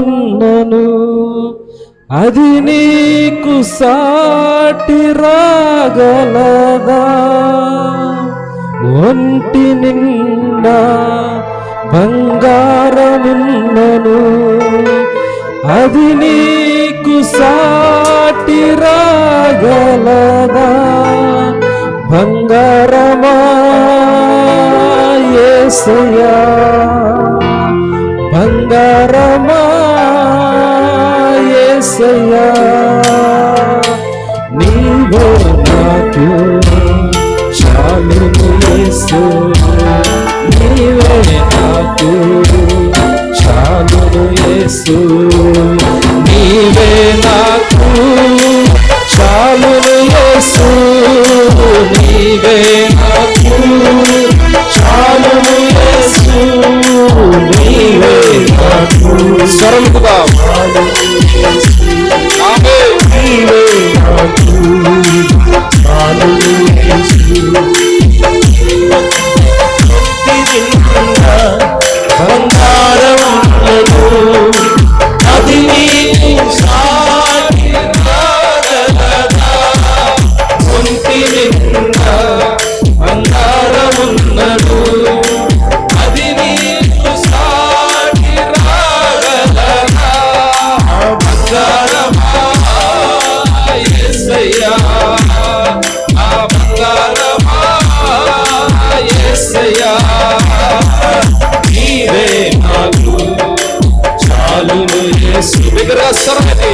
ఉన్నను అది నీకు సాటి రాగలదా? ఒంటి నిండా బంగారమున్నను. అది నీకు సాటి రాగలదా? బంగారమా యేసయ్యా బంగారమా యేసయ్యా నీవే నాకు చాలు యేసు నీవే నాకు చాలు యేసు నీవే నాకు చాలు యేసు నీవే నాకు నీవే నాకు Solo me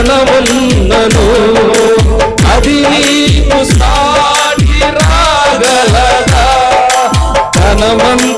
ధనమున్నను అది నీకు సాటి రాగలగా ధనమంత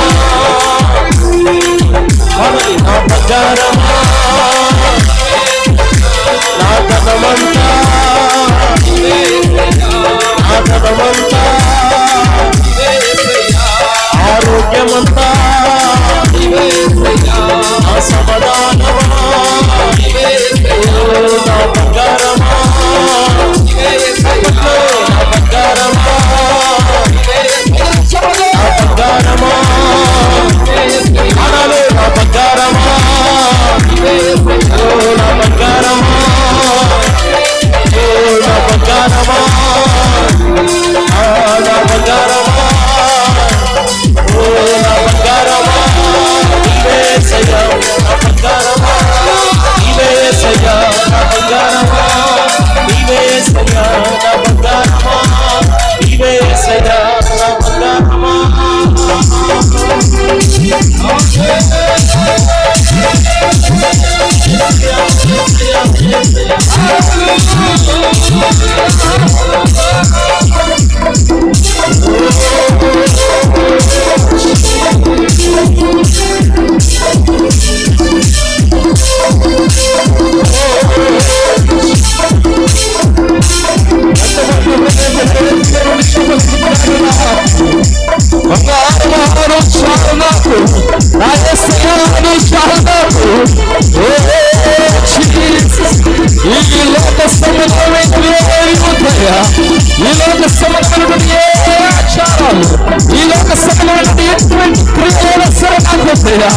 నాకు వద్దయ్యా.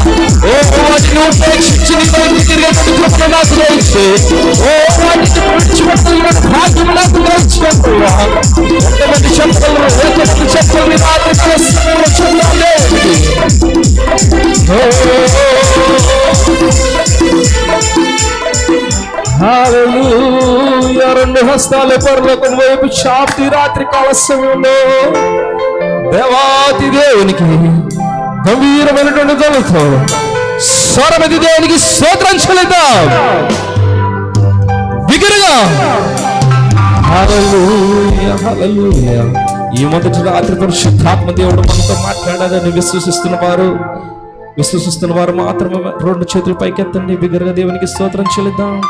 ఓ వాటిని ఉపేక్షించి నీ వైపు తిరిగేటువంటి కృపను నాకు దయచే. ఓ వాటిని విడిచిపెట్టగలిగిన భాగ్యం నాకు దయచేయ్యా. ఎంతమంది చెప్పగలరు ఎంతమంది చెప్పగలరు ఈ రాత్రి కాల సమయంలో చూడాలి హల్లెలూయా. రెండు హస్తాల పరలోకం వైపు చాపి రాత్రి కాల సమయంలో దేవాతి దేవునికి గంభీరమైనటువంటి ధ్వనితో స్వరమతి దేవునికి స్తోత్రం చెల్లిద్దాం. బిగ్గరగా ఈ మొదటి రాత్రి పరిశుద్ధాత్మ దేవుడు మనతో మాట్లాడాలని విశ్వసిస్తున్న వారు విశ్వసిస్తున్న వారు మాత్రమే రెండు చేతులు పైకెత్తండి. బిగ్గరగా దేవునికి స్తోత్రం చెల్లిద్దాం.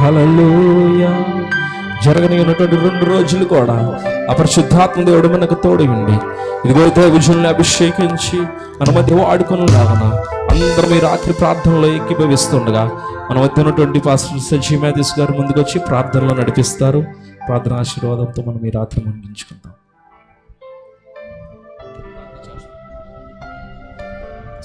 హల్లెలూయా. జరగని ఉన్నటువంటి రెండు రోజులు కూడా అపరిశుద్ధాత్మ దేవుడు మనకు తోడు ఉండి. ఇదిగో విజుల్ని అభిషేకించి మన మధ్య వాడుకొని లాగన అందరం ఈ రాత్రి ప్రార్థనలో ఎక్కిభవిస్తుండగా మన మధ్య ఉన్నటువంటి పాస్టర్ సజీ మేధీస్ గారు ముందుకొచ్చి ప్రార్థనలో నడిపిస్తారు. ప్రార్థన ఆశీర్వాదంతో మనం ఈ రాత్రి ముగించుకుందాం.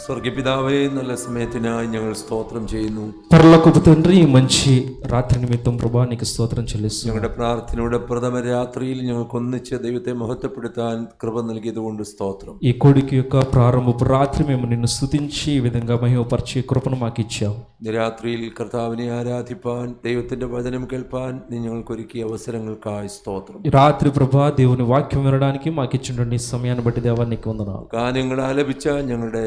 സ്വർഗപിതാവേ നല്ല സമയത്തിനായി ഞങ്ങൾ സ്തോത്രം ചെയ്യുന്നു పరలోకపు తండ్రి ఈ మంచి రాత్రి నిమిత్తం ప్రభా నీకు స్తోత్రం చెల్లిస్తున్నాం ഞങ്ങളുടെ പ്രാർത്ഥനയുടെ പ്രഥമ രാത്രിയിൽ ഞങ്ങൾക്ക് ഒന്നിച്ച് ദൈവത്തെ മഹത്വപ്പെടുത്താൻ കൃപ നൽകിയതുകൊണ്ട് സ്തോത്രം ఈ కొడుకు యొక్క ప్రారంభపు రాత్రి మేము నిన్ను స్తుతించి ఈ విధంగా మహిమపరిచే కృపను మాకు ఇచ్చావు ഇന്ന് രാത്രിയിൽ കർത്താവിനെ ആരാധിപ്പാൻ ദൈവത്തിന്റെ വചനം കേൾപ്പാൻ നീ ഞങ്ങൾക്ക് ഒരുക്കിയ അവസരങ്ങൾക്കായി സ്തോത്രം ఈ రాత్రి ప్రభా దేవుని వాక్యం వినడానికి మాకు ఇచ్చినటువంటి ఈ సమయాన్ని బట్టి దేవా నీకు వందనాలు ഗാനങ്ങൾ ആലപിച്ച ഞങ്ങളുടെ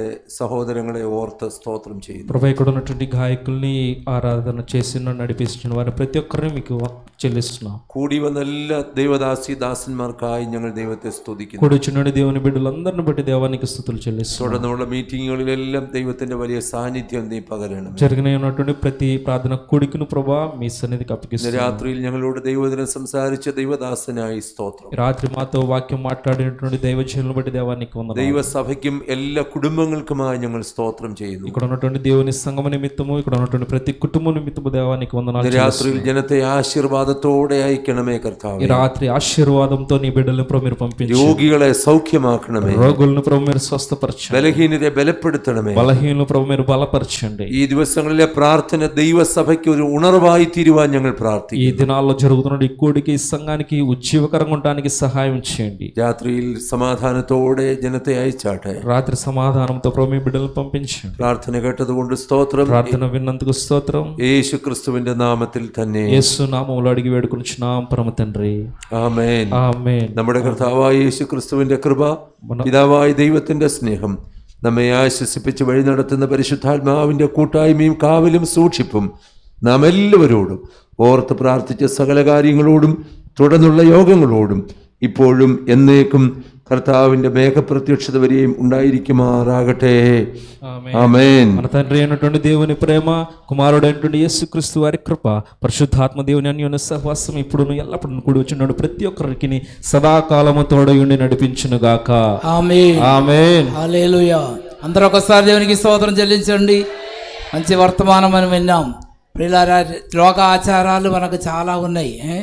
సహోదరులే ఓర్త స్తోత్రం చేయండి ప్రభు ఇక్కడ ఉన్నటువంటి గాయకుల్ని ఆరాధన చేసిన నడిపిస్తున్న వారి ప్రతి ఒక్కరిని మీకు చెల్లిస్తున్నాం കൂടി വന്ന എല്ലാ ദൈവദാസി ദാസന്മാർക്കായി ഞങ്ങൾ ദൈവത്തെ സ്തുതിക്കുന്നു కూడి వచ్చినటువంటి దేవుని బిడ్డలందరిని బట్టి దేవానికి స్థుతులు చెల్లిస్తున్నాం തുടർന്നുള്ള മീറ്റിങ്ങുകളിലെല്ലാം ദൈവത്തിന്റെ വലിയ സാന്നിധ്യം നീ പകരണം జరిగిన ఉన్నటువంటి ప్రతి ప్రార్థన కూడికను ప్రభా మీ సన్నిధికి ഇന്ന് అప్పగిస్తున్నాం രാത്രിയിൽ ഞങ്ങളോട് ദൈവദിനം സംസാരിച്ച ദൈവദാസനായി സ്തോത്രം ఈ రాత్రి మాతో వాక్యం మాట్లాడినటువంటి దైవజనులను బట్టి దేవానికి వందనాలు ദൈവസഭയ്ക്കും എല്ലാ കുടുംബങ്ങൾക്കുമായി ഞങ്ങൾ സ്തോത്രം ചെയ്യുന്നു ఇక్కడ ఉన్నటువంటి దేవుని సంగమ నిమిత్తము ఇక్కడ ఉన్నటువంటి ప్రతి కుటుంబం నిమిత్తము దేవానికి వందనాలు ഇന്ന് രാത്രിയിൽ ജനത്തെ ആശീർവാദത്തോടെ അയക്കണമേ കർത്താവ്. രാത്രി ఆశీర్వాదంతో నీ బిడ్డలను ప్రభు మీరు രോഗികളെ സൗഖ്യമാക്കണമേ. రోగులను ప్రభు మీరు ബലഹീനതയെ ബലപ്പെടുത്തണമേ. బలహీనలు ప్రభు మీరు ഈ ദിവസങ്ങളിലെ പ്രാർത്ഥന ദൈവസഭയ്ക്ക് ഒരു ഉണർവായി തീരുവാൻ ഞങ്ങൾ പ്രാർത്ഥിക്കും ഈ ദിനാലോ జరుగుతున్న ఈ కూడికి ఈ ഉജ്ജീവകരം കൊണ്ടാനിക്ക് സഹായം ചെയ്യണ്ടി. രാത്രിയിൽ സമാധാനത്തോടെ ജനത്തെ അയച്ചാട്ടെ. രാത്രി సమాధానంతో ప్రభు మీ బిడ్డలను పంపించండి പ്രാർത്ഥന കേട്ടതുകൊണ്ട് സ്തോത്രം. പ്രാർത്ഥന വിന്നന്തുക്ക് സ്തോത്രം. യേശു ക്രിസ്തുവിന്റെ നാമത്തിൽ തന്നെ. യേശു నామములో అడిగి వేడుకొనిచున్నాం పరమ తండ్రి ആമേൻ ఆమేన్ നമ്മുടെ കർത്താവായ യേശു ക്രിസ്തുവിന്റെ കൃപ പിതാവായ ദൈവത്തിന്റെ സ്നേഹം നമ്മെ ആശ്വസിപ്പിച്ച് വഴി നടത്തുന്ന പരിശുദ്ധാത്മാവിന്റെ കൂട്ടായ്മയും കാവലും സൂക്ഷിപ്പും നാം എല്ലാവരോടും ഓർത്ത് പ്രാർത്ഥിച്ച സകല കാര്യങ്ങളോടും തുടർന്നുള്ള യോഗങ്ങളോടും ഇപ്പോഴും എന്നേക്കും കർത്താവിന്റെ മേഘപ്രത്യക്ഷത വരെയും ഉണ്ടായിരിക്കുമാറാകട്ടെ ఆమేన్ ആമേൻ మన తండ్రి అయినటువంటి దేవుని ప్రేమ కుమారుడైనటువంటి యేసుక్రీస్తు వారి కృప పరిశుద్ధాత్మ దేవుని అన్యోన్య సహవాసం ఇప్పుడు ఎల్లప్పుడు కూడి వచ్చినాడు ప్రతి ఒక్కరికి సదాకాలము తోడయుండి నడిపించును గాక ఆమె ఆమేన్ హల్లెలూయా అందరూ ఒకసారి దేవునికి స్తోత్రం చెల్లించండి మంచి వర్తమానం మనం విన్నాం ప్రియులారా లోక ఆచారాలు మనకు చాలా ఉన్నాయి ఏ?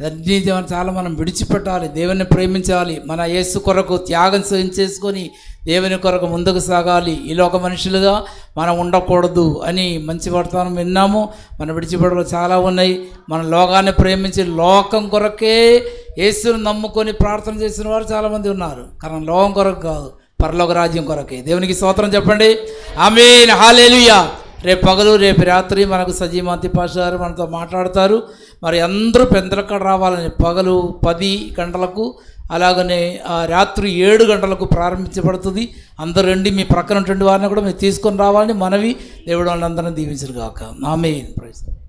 ఇవన్నీ చాలా మనం విడిచిపెట్టాలి దేవుని ప్రేమించాలి మన యేసు కొరకు త్యాగం చేసుకొని దేవుని కొరకు ముందుకు సాగాలి. ఈ లోక మనుషులుగా మనం ఉండకూడదు అని మంచి వర్తమానం విన్నాము. మన విడిచిపెట్టలు చాలా ఉన్నాయి. మన లోకాన్ని ప్రేమించి లోకం కొరకే యేసును నమ్ముకొని ప్రార్థన చేసిన వారు చాలామంది ఉన్నారు. కారణం లోకం కొరకు కాదు పరలోక రాజ్యం కొరకే. దేవునికి స్తోత్రం చెప్పండి. ఆమెన్. హాలేలుయా. రేపు పగలు రేపు రాత్రి మనకు సజీమాంతి పాషారు మనతో మాట్లాడతారు. మరి అందరూ పెందలక్కడ రావాలని పగలు పది గంటలకు అలాగనే రాత్రి ఏడు గంటలకు ప్రారంభించబడుతుంది. అందరూ రండి మీ ప్రక్కన వారిని కూడా మీరు తీసుకొని రావాలని మనవి దేవుడు వాళ్ళందరినీ దీవించరు కాక ఆమె ప్రయత్నం